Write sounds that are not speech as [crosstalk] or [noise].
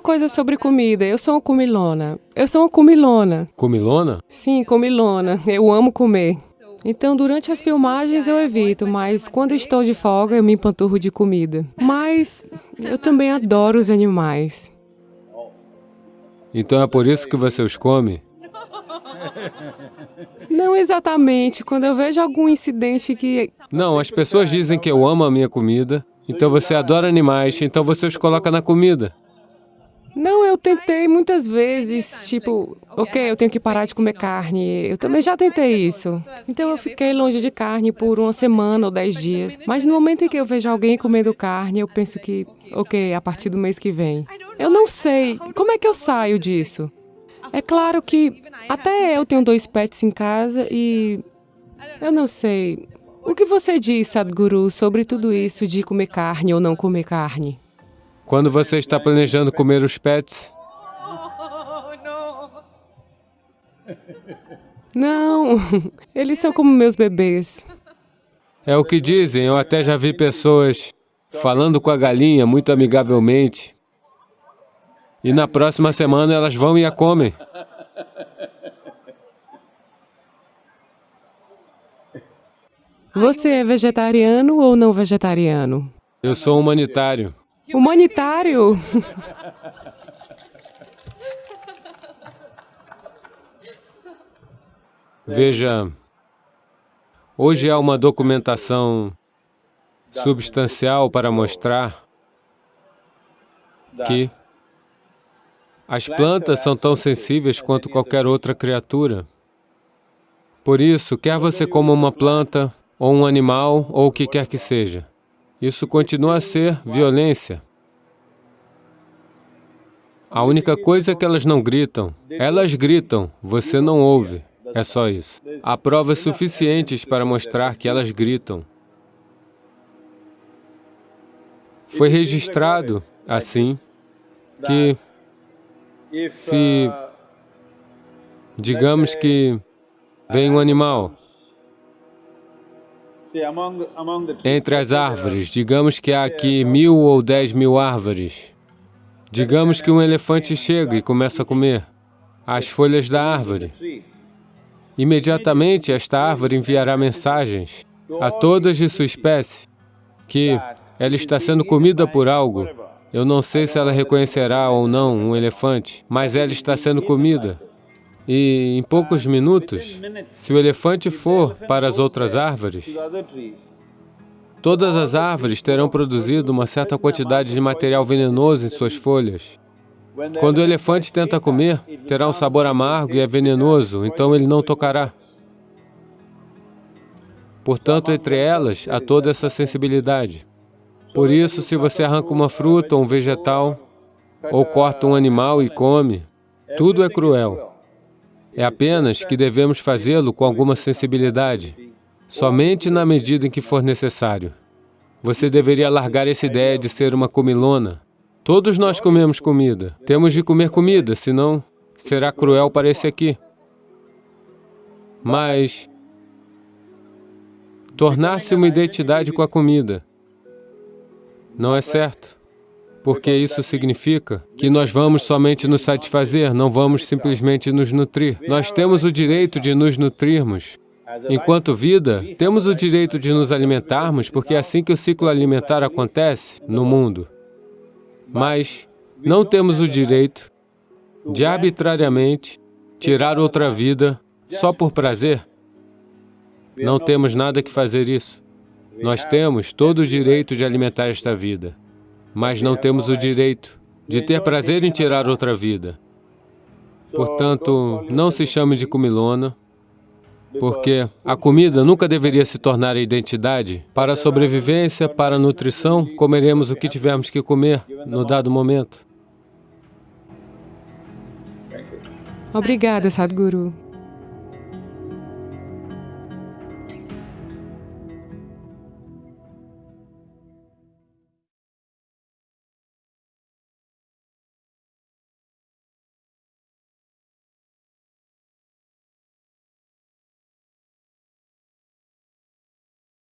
uma coisa sobre comida. Eu sou uma comilona. Eu sou uma comilona. Comilona? Sim, comilona. Eu amo comer. Então, durante as filmagens eu evito, mas quando estou de folga eu me empanturro de comida. Mas eu também adoro os animais. Então é por isso que você os come? Não exatamente. Quando eu vejo algum incidente que... Não, as pessoas dizem que eu amo a minha comida, então você adora animais, então você os coloca na comida. Não, eu tentei muitas vezes, tipo, ok, eu tenho que parar de comer carne. Eu também já tentei isso. Então eu fiquei longe de carne por uma semana ou dez dias. Mas no momento em que eu vejo alguém comendo carne, eu penso que, ok, a partir do mês que vem. Eu não sei, como é que eu saio disso? É claro que até eu tenho dois pets em casa e eu não sei. O que você diz, Sadhguru, sobre tudo isso de comer carne ou não comer carne? Quando você está planejando comer os pets? [laughs] Não, eles são como meus bebês. É o que dizem, eu até já vi pessoas falando com a galinha muito amigavelmente. E na próxima semana elas vão e a comem. Você é vegetariano ou não vegetariano? Eu sou humanitário. Humanitário? [laughs] Veja, hoje há uma documentação substancial para mostrar que as plantas são tão sensíveis quanto qualquer outra criatura. Por isso, quer você coma uma planta, ou um animal, ou o que quer que seja, isso continua a ser violência. A única coisa é que elas não gritam. Elas gritam, você não ouve. É só isso. Há provas suficientes para mostrar que elas gritam. Foi registrado, assim, que se, digamos que, vem um animal entre as árvores, digamos que há aqui mil ou dez mil árvores. Digamos que um elefante chega e começa a comer as folhas da árvore. Imediatamente, esta árvore enviará mensagens a todas de sua espécie que ela está sendo comida por algo. Eu não sei se ela reconhecerá ou não um elefante, mas ela está sendo comida. E em poucos minutos, se o elefante for para as outras árvores, todas as árvores terão produzido uma certa quantidade de material venenoso em suas folhas. Quando o elefante tenta comer, terá um sabor amargo e é venenoso, então ele não tocará. Portanto, entre elas, há toda essa sensibilidade. Por isso, se você arranca uma fruta ou um vegetal, ou corta um animal e come, tudo é cruel. É apenas que devemos fazê-lo com alguma sensibilidade, somente na medida em que for necessário. Você deveria largar essa ideia de ser uma comilona. Todos nós comemos comida. Temos de comer comida, senão será cruel para esse aqui. Mas tornar-se uma identidade com a comida não é certo porque isso significa que nós vamos somente nos satisfazer, não vamos simplesmente nos nutrir. Nós temos o direito de nos nutrirmos. Enquanto vida, temos o direito de nos alimentarmos, porque é assim que o ciclo alimentar acontece no mundo. Mas não temos o direito de arbitrariamente tirar outra vida só por prazer. Não temos nada que fazer isso. Nós temos todo o direito de alimentar esta vida mas não temos o direito de ter prazer em tirar outra vida. Portanto, não se chame de comilona, porque a comida nunca deveria se tornar a identidade. Para a sobrevivência, para a nutrição, comeremos o que tivermos que comer no dado momento. Obrigada, Sadhguru.